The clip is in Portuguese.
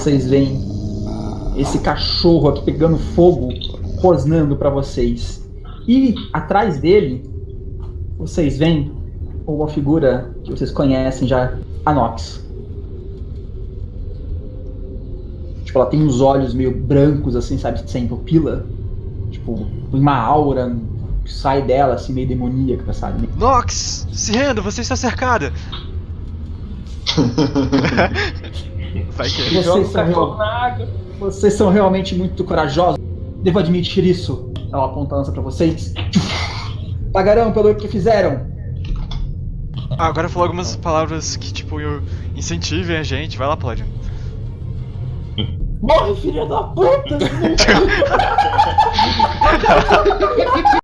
vocês veem esse cachorro aqui pegando fogo, rosnando para vocês. E atrás dele, vocês veem uma figura que vocês conhecem já, a Nox. Tipo, ela tem uns olhos meio brancos, assim, sabe, sem pupila. Tipo, uma aura que sai dela, assim, meio demoníaca, sabe? Nox, se renda, você está cercada. Vai que Vocês Joga são, real- na água. vocês são realmente muito corajosos. Devo admitir isso. Ela aponta a lança pra vocês. Pagarão pelo que fizeram. Ah, agora falou algumas palavras que, tipo, incentivem a gente. Vai lá, Paladino. Morre, filha da puta!